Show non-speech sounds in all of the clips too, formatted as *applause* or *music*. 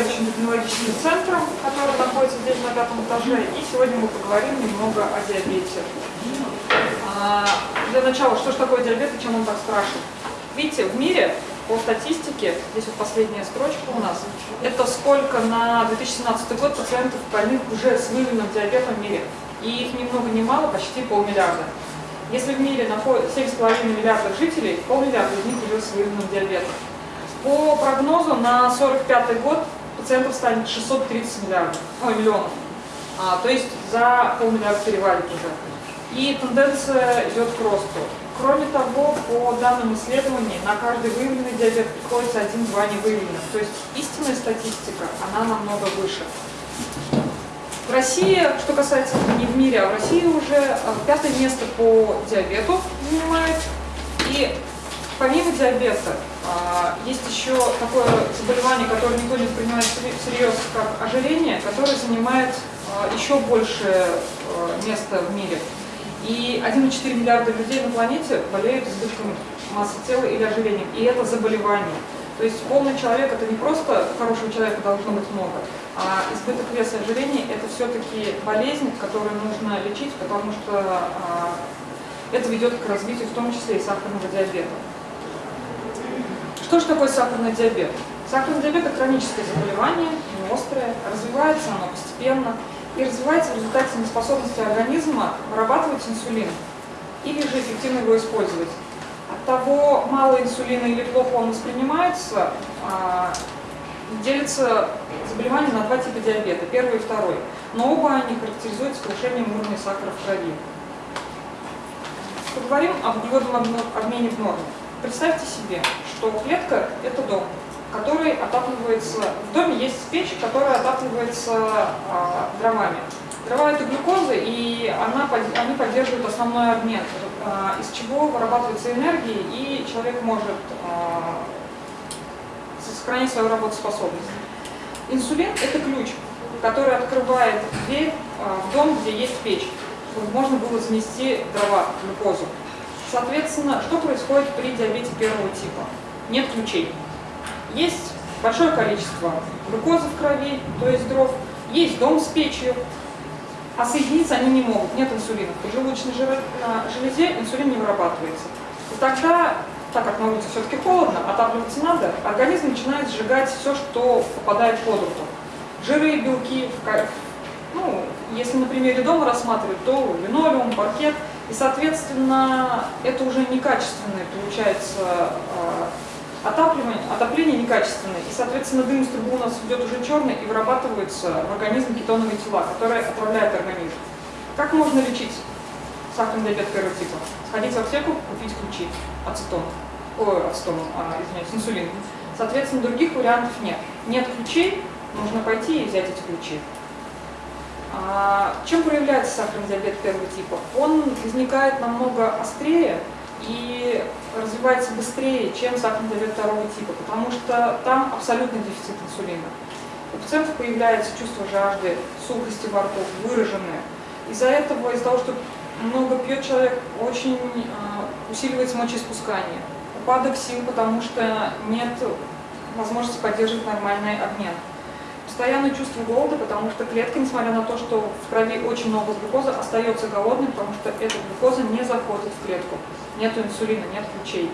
заведующим технологическим центром, который находится здесь на пятом этаже. И сегодня мы поговорим немного о диабете. А, для начала, что же такое диабет и чем он так страшен? Видите, в мире по статистике, здесь вот последняя строчка у нас, это сколько на 2017 год пациентов больных уже с выявленным диабетом в мире. И их ни много ни мало, почти полмиллиарда. Если в мире находится 7,5 миллиардов жителей, полмиллиарда из них уже с выявленным диабетом. По прогнозу на 45 год пациентов станет 630 миллиардов, ой, миллионов. А, то есть за полмиллиарда перевалит уже. И тенденция идет к росту. Кроме того, по данным исследований, на каждый выявленный диабет приходится один-два невыявленных. То есть истинная статистика, она намного выше. В России, что касается не в мире, а в России уже э, пятое место по диабету занимает. И помимо диабета, а, есть еще такое заболевание, которое никто не принимает всерьез, как ожирение, которое занимает а, еще большее а, место в мире. И 1,4 миллиарда людей на планете болеют избытком массы тела или ожирением. И это заболевание. То есть полный человек это не просто хорошего человека должно быть много, а избыток веса и ожирения это все-таки болезнь, которую нужно лечить, потому что это ведет к развитию в том числе и сахарного диабета. Что же такое сахарный диабет? Сахарный диабет – это хроническое заболевание, острое, развивается оно постепенно и развивается в результате неспособности организма вырабатывать инсулин или же эффективно его использовать. От того, мало инсулина или плохо он воспринимается, а, делится заболевание на два типа диабета, первый и второй. Но оба они характеризуются повышением уровня сахара в крови. Поговорим об углеводном обмене в норме. Представьте себе, что клетка – это дом, который отапливается… В доме есть печь, которая отапливается а, дровами. Дрова – это глюкоза, и она, они поддерживают основной обмен, а, из чего вырабатывается энергия, и человек может а, сохранить свою работоспособность. Инсулин – это ключ, который открывает дверь а, в дом, где есть печь, чтобы можно было занести дрова, глюкозу. Соответственно, что происходит при диабете первого типа? Нет ключей. Есть большое количество глюкозы в крови, то есть дров, есть дом с печью, а соединиться они не могут, нет инсулина. В поджелудочной железе инсулин не вырабатывается. И тогда, так как на улице все-таки холодно, отапливаться надо, организм начинает сжигать все, что попадает под руку. Жиры, белки, ну, если на примере дома рассматривать, то линолеум, паркет – и, соответственно, это уже некачественное получается а, отапливание, отопление некачественное. И, соответственно, дым из трубы у нас идет уже черный и вырабатываются в организм кетоновые тела, которые отравляют организм. Как можно лечить сахарный диабет первого типа? Сходить в аптеку, купить ключи, ацетон, ой, ацетон, а, извиняюсь, инсулин. Соответственно, других вариантов нет. Нет ключей, нужно пойти и взять эти ключи. А, чем проявляется сахарный диабет первого типа? Он возникает намного острее и развивается быстрее, чем сахарный диабет второго типа, потому что там абсолютный дефицит инсулина. У пациентов появляется чувство жажды, сухости во рту, выраженное. Из-за этого, из-за того, что много пьет человек, очень э, усиливается мочеиспускание. Упадок сил, потому что нет возможности поддерживать нормальный обмен постоянное чувство голода, потому что клетка, несмотря на то, что в крови очень много глюкозы, остается голодной, потому что эта глюкоза не заходит в клетку. Нет инсулина, нет ключей.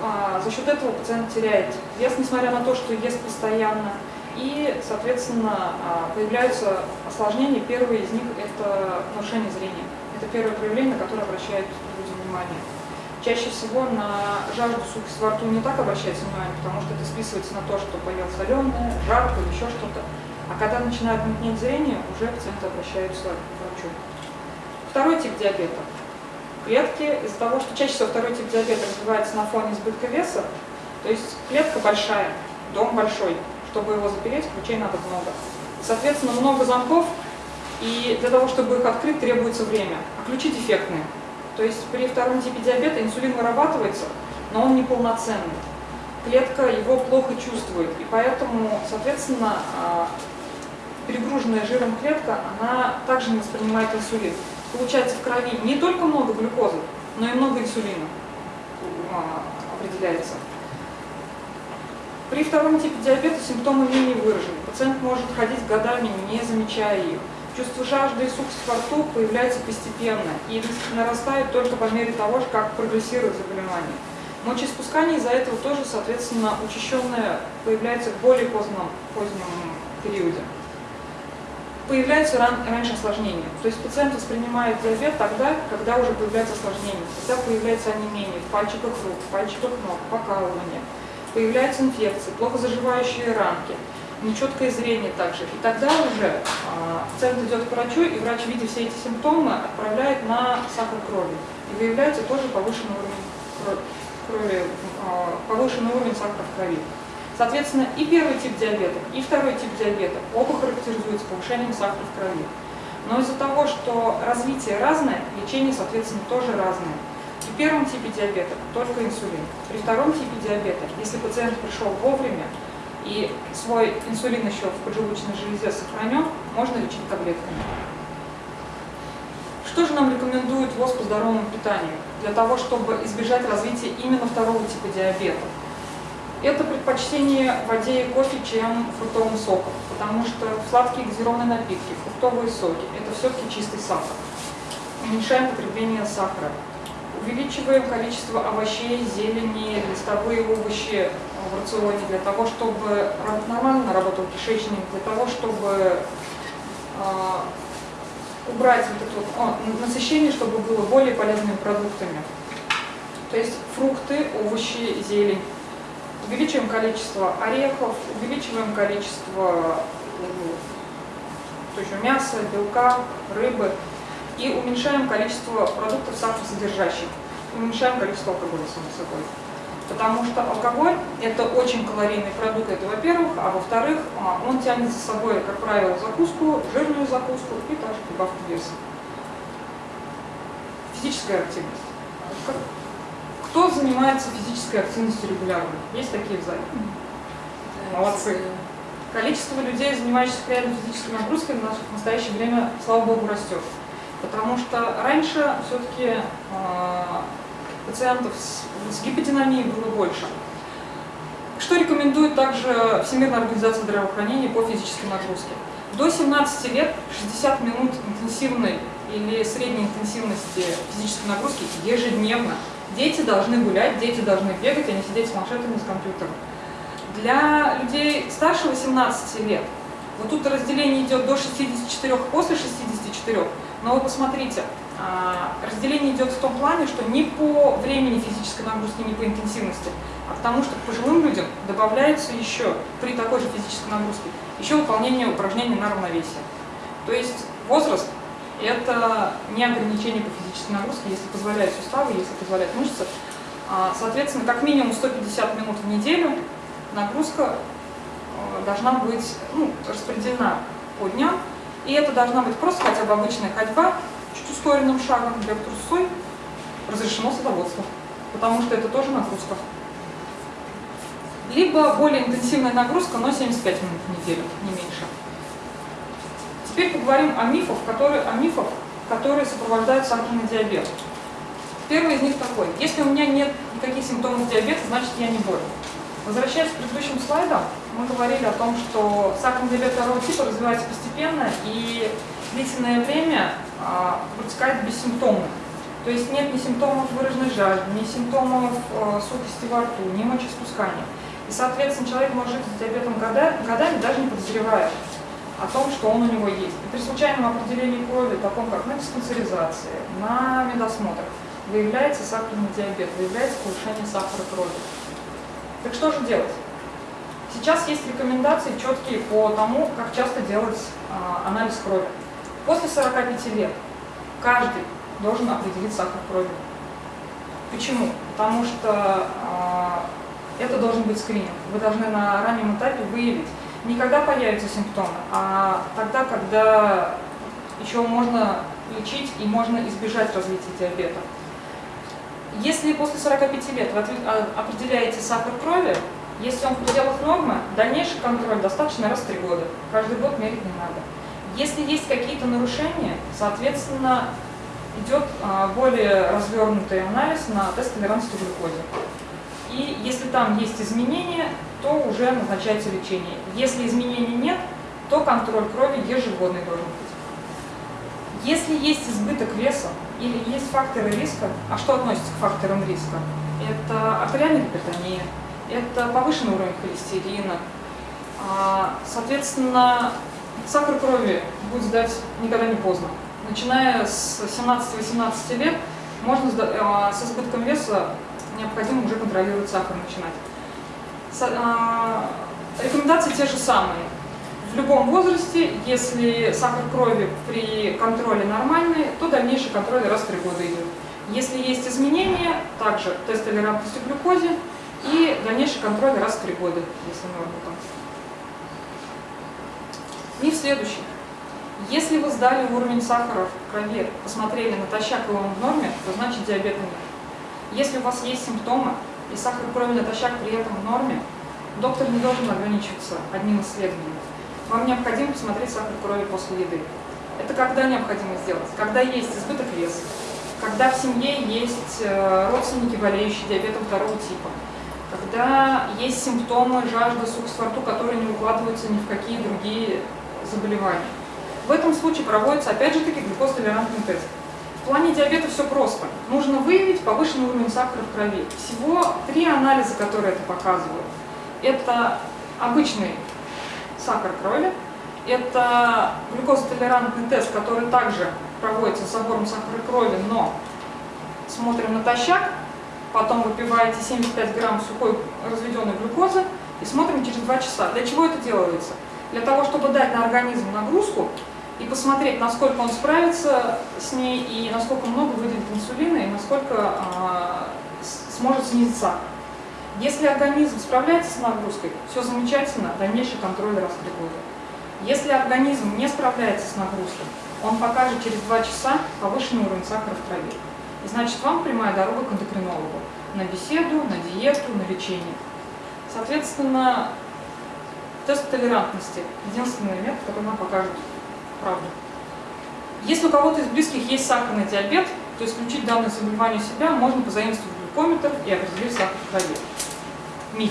А, за счет этого пациент теряет вес, несмотря на то, что ест постоянно. И, соответственно, а, появляются осложнения. Первое из них – это нарушение зрения. Это первое проявление, на которое обращают люди внимание. Чаще всего на жажду сухость во рту не так обращается внимание, потому что это списывается на то, что поел соленое, жарко или еще что-то. А когда начинают мутнеть зрение, уже пациенты обращаются к врачу. Второй тип диабета. Клетки, из-за того, что чаще всего второй тип диабета развивается на фоне избытка веса, то есть клетка большая, дом большой, чтобы его запереть, ключей надо много. Соответственно, много замков, и для того, чтобы их открыть, требуется время. А ключи дефектные. То есть при втором типе диабета инсулин вырабатывается, но он неполноценный. Клетка его плохо чувствует, и поэтому, соответственно, а, перегруженная жиром клетка, она также не воспринимает инсулин. Получается в крови не только много глюкозы, но и много инсулина а, определяется. При втором типе диабета симптомы менее выражены. Пациент может ходить годами, не замечая их. Чувство жажды и сухость во рту появляется постепенно и нарастает только по мере того, как прогрессирует заболевание. Мочеиспускание из-за этого тоже, соответственно, учащенное появляется в более позднем, позднем периоде. Появляются ран, раньше осложнения. То есть пациент воспринимает диабет тогда, когда уже появляется осложнение, когда появляется онемение в пальчиках рук, в пальчиках ног, покалывание, появляются инфекции, плохо заживающие ранки, нечеткое зрение также. И тогда уже пациент идет к врачу, и врач, видя все эти симптомы, отправляет на сахар крови. И выявляется тоже повышенный уровень крови, а, повышенный уровень сахара в крови. Соответственно, и первый тип диабета, и второй тип диабета оба характеризуются повышением сахара в крови. Но из-за того, что развитие разное, лечение, соответственно, тоже разное. При первом типе диабета только инсулин. При втором типе диабета, если пациент пришел вовремя и свой инсулин еще в поджелудочной железе сохранен, можно лечить таблетками. Что же нам рекомендует ВОЗ по здоровому питанию для того, чтобы избежать развития именно второго типа диабета? Это предпочтение воде и кофе, чем фруктовым соком, потому что сладкие газированные напитки, фруктовые соки – это все-таки чистый сахар. Уменьшаем потребление сахара. Увеличиваем количество овощей, зелени, листовые овощи в рационе для того, чтобы нормально работал кишечник, для того, чтобы а, убрать вот это вот, о, насыщение, чтобы было более полезными продуктами. То есть фрукты, овощи, зелень. Увеличиваем количество орехов, увеличиваем количество то есть мяса, белка, рыбы и уменьшаем количество продуктов сахаросодержащих. Уменьшаем количество алкоголя, само собой. Потому что алкоголь – это очень калорийный продукт, это во-первых, а во-вторых, а, он тянет за собой, как правило, закуску, жирную закуску и также прибавку веса. Физическая активность. Кто занимается физической активностью регулярно? Есть такие в зале? Молодцы. Количество людей, занимающихся реально физической нагрузкой в настоящее время, слава богу, растет. Потому что раньше все-таки э, а, пациентов с, с гиподинамией было больше. Что рекомендует также Всемирная организация здравоохранения по физической нагрузке? До 17 лет 60 минут интенсивной или средней интенсивности физической нагрузки ежедневно. Дети должны гулять, дети должны бегать, а не сидеть с планшетами, с компьютером. Для людей старше 18 лет, вот тут разделение идет до 64, после 64, но вы посмотрите, разделение идет в том плане, что не по времени физической нагрузки, не по интенсивности, а потому что к пожилым людям добавляется еще при такой же физической нагрузке еще выполнение упражнений на равновесие. То есть возраст – это не ограничение по физической нагрузке, если позволяют суставы, если позволяют мышцы. А, соответственно, как минимум 150 минут в неделю нагрузка э, должна быть ну, распределена по дням, и это должна быть просто хотя бы обычная ходьба, чуть ускоренным шагом для трусой разрешено садоводство, потому что это тоже нагрузка. Либо более интенсивная нагрузка, но 75 минут в неделю, не меньше. Теперь поговорим о мифах, которые, о мифах, которые сопровождают сахарный диабет. Первый из них такой. Если у меня нет никаких симптомов диабета, значит я не болен. Возвращаясь к предыдущим слайдам, мы говорили о том, что сахарный диабет второго типа развивается постепенно и длительное время а, протекает бессимптомно. То есть нет ни симптомов выраженной жажды, ни симптомов э, сухости во рту, ни мочеиспускания. И, соответственно, человек может жить с диабетом годами, даже не подозревая о том, что он у него есть. И при случайном определении крови, таком как на диспансеризации, на медосмотрах, выявляется сахарный диабет, выявляется повышение сахара крови. Так что же делать? Сейчас есть рекомендации четкие по тому, как часто делать а, анализ крови. После 45 лет каждый должен определить сахар крови. Почему? Потому что э, это должен быть скрининг. Вы должны на раннем этапе выявить не когда появятся симптомы, а тогда, когда еще можно лечить и можно избежать развития диабета. Если после 45 лет вы а, определяете сахар крови, если он в пределах нормы, дальнейший контроль достаточно раз в 3 года. Каждый год мерить не надо. Если есть какие-то нарушения, соответственно, идет а, более развернутый анализ на тест толерантности к глюкозе. и если там есть изменения, то уже назначается лечение. Если изменений нет, то контроль крови ежегодный должен быть. Если есть избыток веса или есть факторы риска, а что относится к факторам риска? Это артериальная гипертония, это повышенный уровень холестерина, а, соответственно, сахар крови будет сдать никогда не поздно. Начиная с 17-18 лет можно с избытком веса необходимо уже контролировать сахар начинать. А, рекомендации те же самые. В любом возрасте, если сахар крови при контроле нормальный, то дальнейший контроль раз в три года идет. Если есть изменения, также тест толерантности к глюкозе и дальнейший контроль раз в три года, если норма там. И следующий. Если вы сдали уровень сахара в крови, посмотрели натощак и он в норме, то значит диабета нет. Если у вас есть симптомы и сахар крови натощак при этом в норме, доктор не должен ограничиваться одним исследованием. Вам необходимо посмотреть сахар крови после еды. Это когда необходимо сделать? Когда есть избыток веса, когда в семье есть э, родственники, болеющие диабетом второго типа, когда есть симптомы жажда, сухость во рту, которые не укладываются ни в какие другие заболевания. В этом случае проводится, опять же таки, глюкозтолерантный тест. В плане диабета все просто. Нужно выявить повышенный уровень сахара в крови. Всего три анализа, которые это показывают. Это обычный сахар крови, это глюкозотолерантный тест, который также проводится с забором сахара крови, но смотрим натощак, потом выпиваете 75 грамм сухой разведенной глюкозы и смотрим через 2 часа. Для чего это делается? Для того, чтобы дать на организм нагрузку и посмотреть, насколько он справится с ней, и насколько много выделит инсулина, и насколько а, сможет снизить сахар. Если организм справляется с нагрузкой, все замечательно, дальнейший контроль раз в три года. Если организм не справляется с нагрузкой, он покажет через 2 часа повышенный уровень сахара в крови. И значит, вам прямая дорога к эндокринологу на беседу, на диету, на лечение. Соответственно, тест толерантности – единственный метод, который нам покажет правду. Если у кого-то из близких есть сахарный диабет, то исключить данное заболевание себя можно позаимствовать глюкометр и определить сахар в крови. Миф.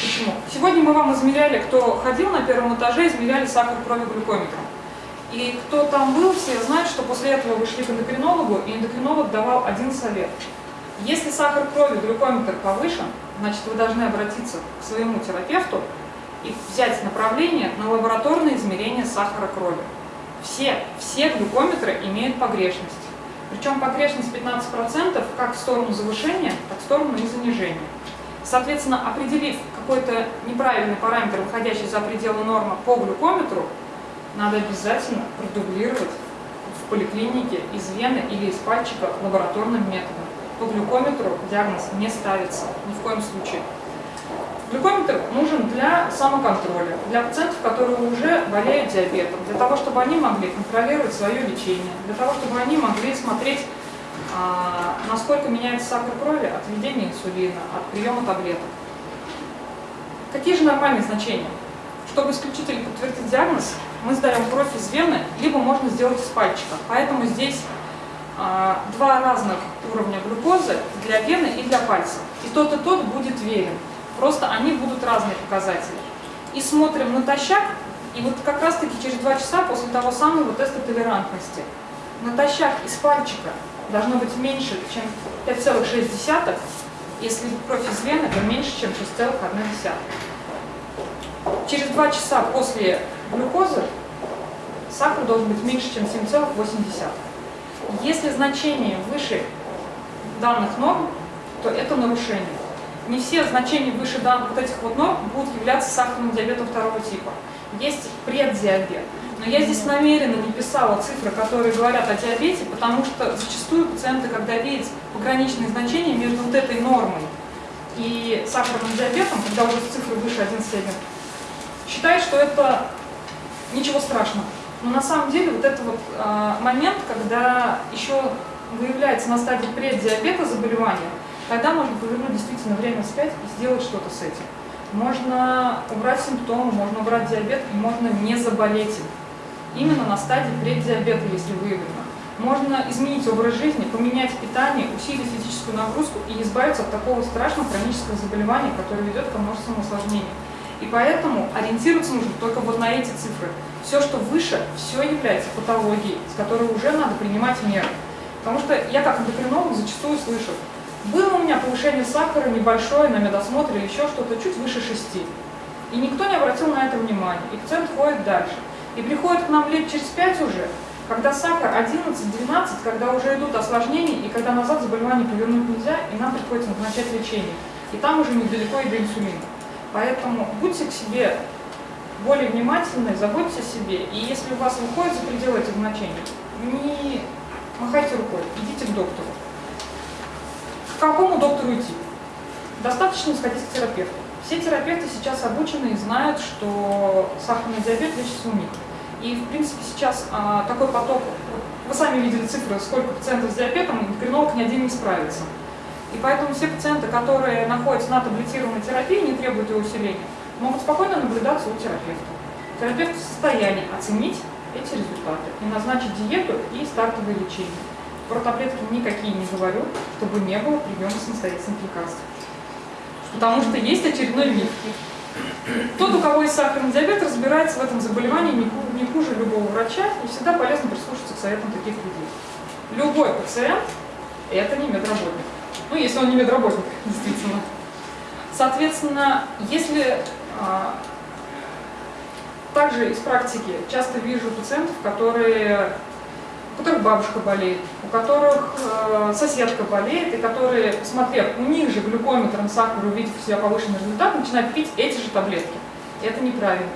Почему? Сегодня мы вам измеряли, кто ходил на первом этаже, измеряли сахар крови глюкометром. И кто там был, все знают, что после этого вы шли к эндокринологу, и эндокринолог давал один совет. Если сахар крови, глюкометр повышен, значит вы должны обратиться к своему терапевту и взять направление на лабораторное измерение сахара крови. Все, все глюкометры имеют погрешность. Причем погрешность 15% как в сторону завышения, так в сторону и занижения. Соответственно, определив какой-то неправильный параметр, выходящий за пределы нормы по глюкометру, надо обязательно продублировать в поликлинике из вены или из пальчика лабораторным методом. По глюкометру диагноз не ставится ни в коем случае. Глюкометр нужен для самоконтроля, для пациентов, которые уже болеют диабетом, для того, чтобы они могли контролировать свое лечение, для того, чтобы они могли смотреть, а, насколько меняется сахар крови от введения инсулина, от приема таблеток. Какие же нормальные значения? Чтобы исключить или подтвердить диагноз, мы сдаем кровь из вены, либо можно сделать из пальчика. Поэтому здесь а, два разных уровня глюкозы для вены и для пальца. И тот и тот будет верен. Просто они будут разные показатели. И смотрим натощак, и вот как раз таки через два часа после того самого теста толерантности. Натощак из пальчика должно быть меньше, чем 5,6, если кровь из вены, то меньше, чем 6,1. Через два часа после глюкозы сахар должен быть меньше, чем 7,8. Если значение выше данных норм, то это нарушение. Не все значения выше данных вот этих вот норм будут являться сахарным диабетом второго типа. Есть преддиабет. Но я здесь намеренно не писала цифры, которые говорят о диабете, потому что зачастую пациенты, когда видят пограничные значения между вот этой нормой и сахарным диабетом, когда уже цифры выше 11,1, считают, что это ничего страшного. Но на самом деле вот это вот э, момент, когда еще выявляется на стадии преддиабета заболевания, тогда можно повернуть действительно время вспять и сделать что-то с этим. Можно убрать симптомы, можно убрать диабет и можно не заболеть им. Именно на стадии преддиабета, если выявлено. Можно изменить образ жизни, поменять питание, усилить физическую нагрузку и избавиться от такого страшного хронического заболевания, которое ведет к множеству осложнений. И поэтому ориентироваться нужно только вот на эти цифры. Все, что выше, все является патологией, с которой уже надо принимать меры. Потому что я как эндокринолог зачастую слышу, было у меня повышение сахара небольшое на медосмотре еще что-то, чуть выше 6. И никто не обратил на это внимания. И пациент ходит дальше. И приходит к нам лет через 5 уже, когда сахар 11-12, когда уже идут осложнения, и когда назад заболевание повернуть нельзя, и нам приходится назначать лечение. И там уже недалеко и до инсулина. Поэтому будьте к себе более внимательны, заботьтесь о себе. И если у вас выходит за пределы этих значений, не махайте рукой, идите к доктору. Какому доктору идти? Достаточно сходить к терапевту. Все терапевты сейчас обучены и знают, что сахарный диабет лечится у них. И, в принципе, сейчас а, такой поток, вы сами видели цифры, сколько пациентов с диабетом, эндокринолог ни один не справится. И поэтому все пациенты, которые находятся на таблетированной терапии, не требуют ее усиления, могут спокойно наблюдаться у терапевта. Терапевт в состоянии оценить эти результаты и назначить диету и стартовое лечение. Про таблетки никакие не говорю, чтобы не было приема самостоятельных лекарств. Потому что есть очередной миф. Тот, у кого есть сахарный диабет, разбирается в этом заболевании не хуже любого врача, и всегда полезно прислушаться к советам таких людей. Любой пациент – это не медработник. Ну, если он не медработник, *laughs* действительно. Соответственно, если а, также из практики часто вижу пациентов, которые, у которых бабушка болеет, у которых э, соседка болеет, и которые, посмотрев, у них же глюкометром сахар, увидев у себя повышенный результат, начинают пить эти же таблетки. И это неправильно.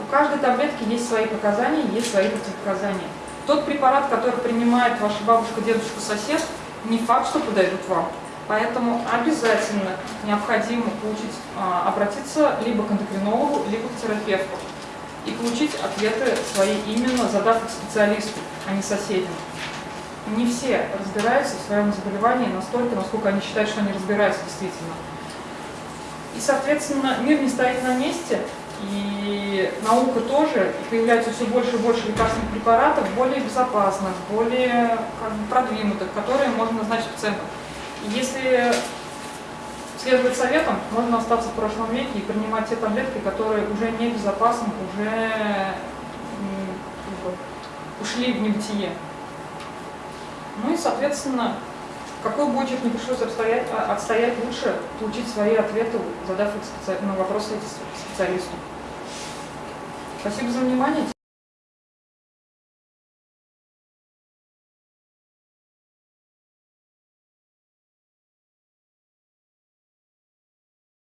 У каждой таблетки есть свои показания, есть свои противопоказания. Тот препарат, который принимает ваша бабушка, дедушка, сосед, не факт, что подойдут вам. Поэтому обязательно необходимо получить, а, обратиться либо к эндокринологу, либо к терапевту и получить ответы свои именно задав специалисту, а не соседям. Не все разбираются в своем заболевании настолько, насколько они считают, что они разбираются действительно. И, соответственно, мир не стоит на месте, и наука тоже, и появляется все больше и больше лекарственных препаратов, более безопасных, более как бы, продвинутых, которые можно назначить пациентам. Если следовать советам, можно остаться в прошлом веке и принимать те таблетки, которые уже небезопасны, уже ушли в небытие. Ну и, соответственно, какой бы очередь не пришлось отстоять, а, отстоять, лучше получить свои ответы, задав на вопросы специалисту. Спасибо за внимание.